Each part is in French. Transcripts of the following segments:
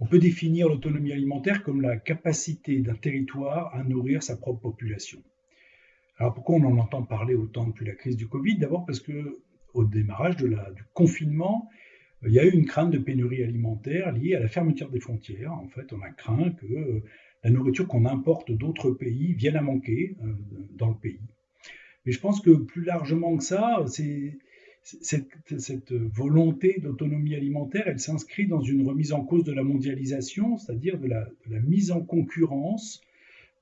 On peut définir l'autonomie alimentaire comme la capacité d'un territoire à nourrir sa propre population. Alors pourquoi on en entend parler autant depuis la crise du Covid? D'abord parce que au démarrage du confinement, il y a eu une crainte de pénurie alimentaire liée à la fermeture des frontières. En fait, on a craint que euh, la nourriture qu'on importe d'autres pays vienne à manquer euh, dans le pays. Mais je pense que plus largement que ça, c'est cette, volonté d'autonomie alimentaire, elle s'inscrit dans une remise en cause de la mondialisation, c'est-à-dire de la, mise en concurrence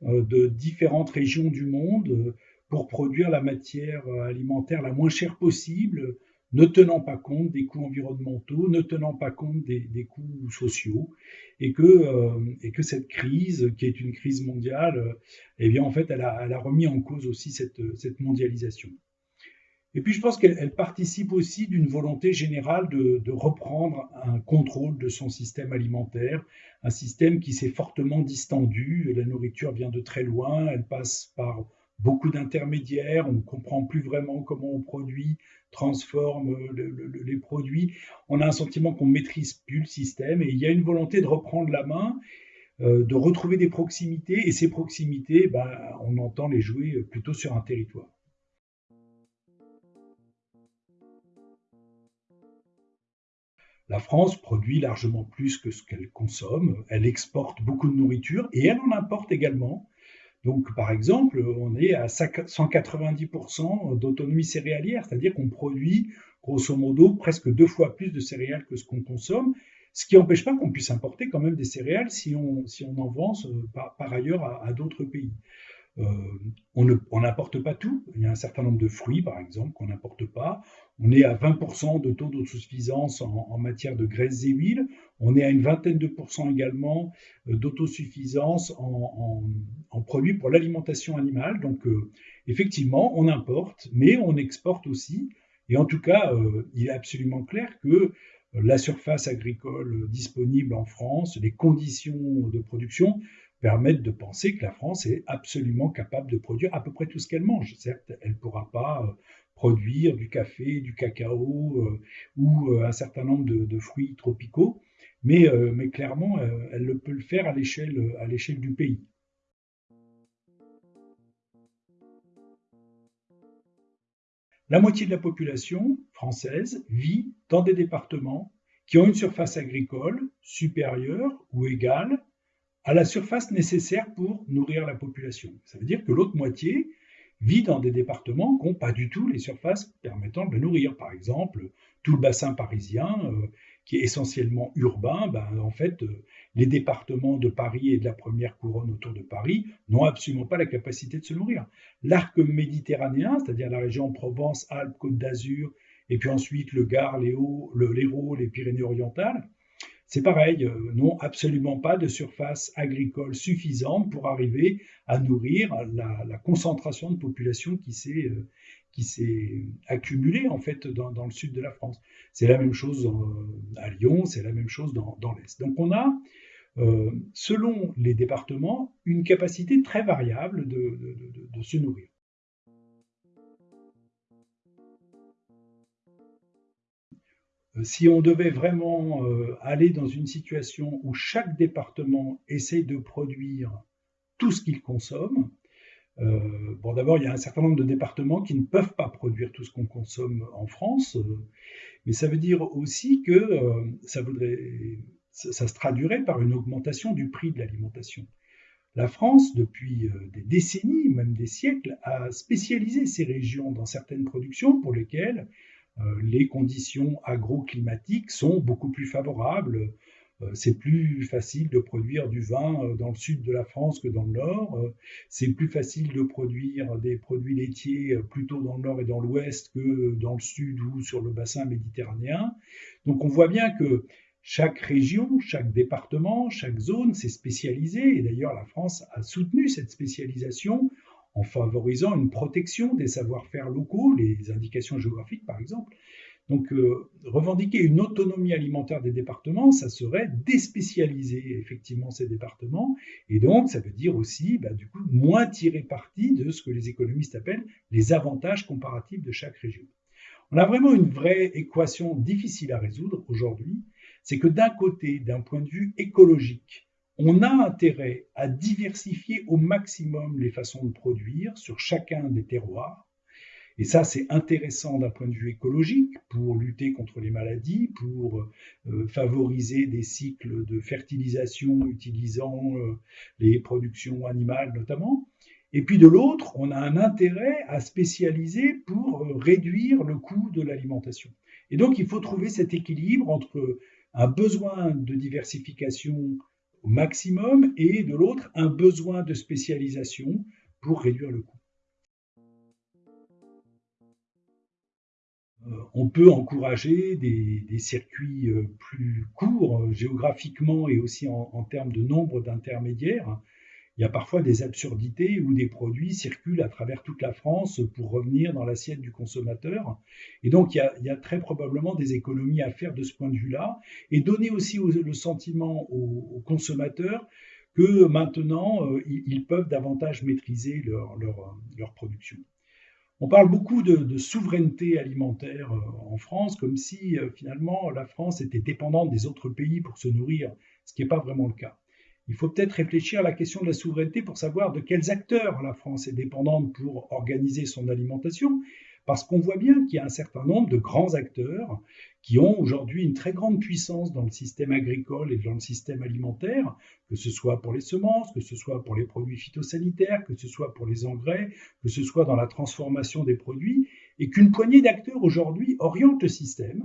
euh, de différentes régions du monde euh, pour produire la matière alimentaire la moins chère possible, ne tenant pas compte des coûts environnementaux, ne tenant pas compte des, coûts sociaux, et que, euh, et que cette crise, qui est une crise mondiale, eh bien en fait, elle a, remis en cause aussi cette mondialisation. Et puis je pense qu'elle participe aussi d'une volonté générale de, reprendre un contrôle de son système alimentaire, un système qui s'est fortement distendu. La nourriture vient de très loin, elle passe par beaucoup d'intermédiaires, on ne comprend plus vraiment comment on produit, transforme les produits. On a un sentiment qu'on maîtrise plus le système et il y a une volonté de reprendre la main, euh, de retrouver des proximités et ces proximités, ben, on entend les jouer plutôt sur un territoire. La France produit largement plus que ce qu'elle consomme. Elle exporte beaucoup de nourriture et elle en importe également. Donc, par exemple, on est à 190% d'autonomie céréalière, c'est-à-dire qu'on produit grosso modo presque deux fois plus de céréales que ce qu'on consomme, ce qui n'empêche pas qu'on puisse importer quand même des céréales si on, en vend euh, par, ailleurs à d'autres pays. Euh, on n'importe pas tout. Il y a un certain nombre de fruits, par exemple, qu'on n'importe pas. On est à 20% de taux d'autosuffisance en, matière de graisses et huiles. On est à une vingtaine de pourcents également euh, d'autosuffisance en, produits pour l'alimentation animale. Donc, euh, effectivement, on importe, mais on exporte aussi. Et en tout cas, il est absolument clair que la surface agricole disponible en France, les conditions de production permettent de penser que la France est absolument capable de produire à peu près tout ce qu'elle mange. Certes, elle ne pourra pas euh, produire du café, du cacao euh, ou euh, un certain nombre de, fruits tropicaux, mais, mais clairement, elle peut le faire à l'échelle du pays. La moitié de la population française vit dans des départements qui ont une surface agricole supérieure ou égale à la surface nécessaire pour nourrir la population. Ça veut dire que l'autre moitié vit dans des départements qui n'ont pas du tout les surfaces permettant de nourrir. Par exemple, tout le bassin parisien, euh, qui est essentiellement urbain, ben, en fait, euh, les départements de Paris et de la première couronne autour de Paris n'ont absolument pas la capacité de se nourrir. L'arc méditerranéen, c'est-à-dire la région Provence, Alpes, Côte d'Azur, et puis ensuite le Gard, l'Hérault, les Pyrénées-Orientales, c'est pareil, euh, n'ont absolument pas de surface agricole suffisante pour arriver à nourrir la, concentration de population qui s'est euh, accumulée en fait dans, le sud de la France. C'est la même chose à Lyon, c'est la même chose dans, l'Est. Donc on a, euh, selon les départements, une capacité très variable de se nourrir. Si on devait vraiment euh, aller dans une situation où chaque département essaye de produire tout ce qu'il consomme, euh, bon, d'abord, il y a un certain nombre de départements qui ne peuvent pas produire tout ce qu'on consomme en France, mais ça veut dire aussi que ça, voudrait, ça, se traduirait par une augmentation du prix de l'alimentation. La France, depuis des décennies, même des siècles, a spécialisé ces régions dans certaines productions pour lesquelles euh, les conditions agroclimatiques sont beaucoup plus favorables. Euh, c'est plus facile de produire du vin euh, dans le sud de la France que dans le nord. C'est plus facile de produire des produits laitiers plutôt dans le nord et dans l'ouest que dans le sud ou sur le bassin méditerranéen. Donc on voit bien que chaque région, chaque département, chaque zone s'est spécialisée. Et d'ailleurs, la France a soutenu cette spécialisation en favorisant une protection des savoir-faire locaux, les indications géographiques par exemple. Donc euh, revendiquer une autonomie alimentaire des départements, ça serait déspécialiser effectivement ces départements, et donc ça veut dire aussi bah, du coup moins tirer parti de ce que les économistes appellent les avantages comparatifs de chaque région. On a vraiment une vraie équation difficile à résoudre aujourd'hui, c'est que d'un côté, d'un point de vue écologique, on a intérêt à diversifier au maximum les façons de produire sur chacun des terroirs. Et ça, c'est intéressant d'un point de vue écologique pour lutter contre les maladies, pour euh, favoriser des cycles de fertilisation utilisant euh, les productions animales notamment. Et puis de l'autre, on a un intérêt à spécialiser pour euh, réduire le coût de l'alimentation. Et donc, il faut trouver cet équilibre entre un besoin de diversification maximum et de l'autre, un besoin de spécialisation pour réduire le coût. Euh, on peut encourager des, circuits euh, plus courts géographiquement et aussi en termes de nombre d'intermédiaires il y a parfois des absurdités où des produits circulent à travers toute la France pour revenir dans l'assiette du consommateur. Et donc, il y, a, très probablement des économies à faire de ce point de vue-là et donner aussi le sentiment aux, consommateurs que maintenant, euh, ils peuvent davantage maîtriser leur, production. On parle beaucoup de, souveraineté alimentaire euh, en France, comme si euh, finalement la France était dépendante des autres pays pour se nourrir, ce qui n'est pas vraiment le cas. Il faut peut-être réfléchir à la question de la souveraineté pour savoir de quels acteurs la France est dépendante pour organiser son alimentation, parce qu'on voit bien qu'il y a un certain nombre de grands acteurs qui ont aujourd'hui une très grande puissance dans le système agricole et dans le système alimentaire, que ce soit pour les semences, que ce soit pour les produits phytosanitaires, que ce soit pour les engrais, que ce soit dans la transformation des produits, et qu'une poignée d'acteurs aujourd'hui oriente le système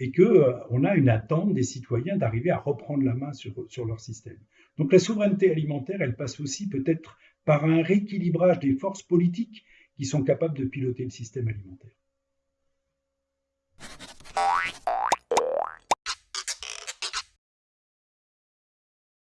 et qu'on euh, a une attente des citoyens d'arriver à reprendre la main sur, sur leur système. Donc la souveraineté alimentaire, elle passe aussi peut-être par un rééquilibrage des forces politiques qui sont capables de piloter le système alimentaire.